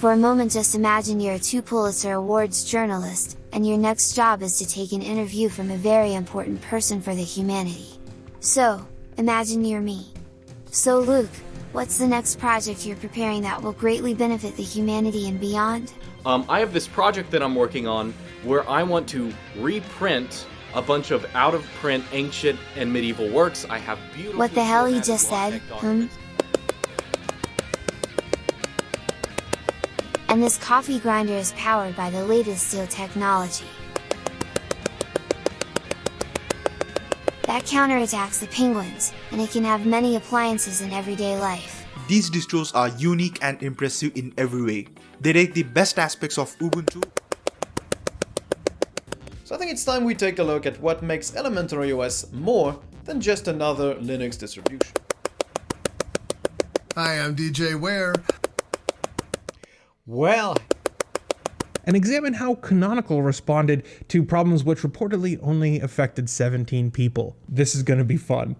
For a moment just imagine you're a two Pulitzer Awards journalist, and your next job is to take an interview from a very important person for the humanity. So, imagine you're me. So Luke, what's the next project you're preparing that will greatly benefit the humanity and beyond? Um, I have this project that I'm working on where I want to reprint a bunch of out of print ancient and medieval works. I have beautiful. What the hell he just said? Hmm? And this coffee grinder is powered by the latest steel technology. That counterattacks the penguins, and it can have many appliances in everyday life. These distros are unique and impressive in every way. They take the best aspects of Ubuntu so I think it's time we take a look at what makes Elementary OS more than just another Linux distribution. Hi, I'm DJ Ware. Well, and examine how Canonical responded to problems which reportedly only affected 17 people. This is going to be fun.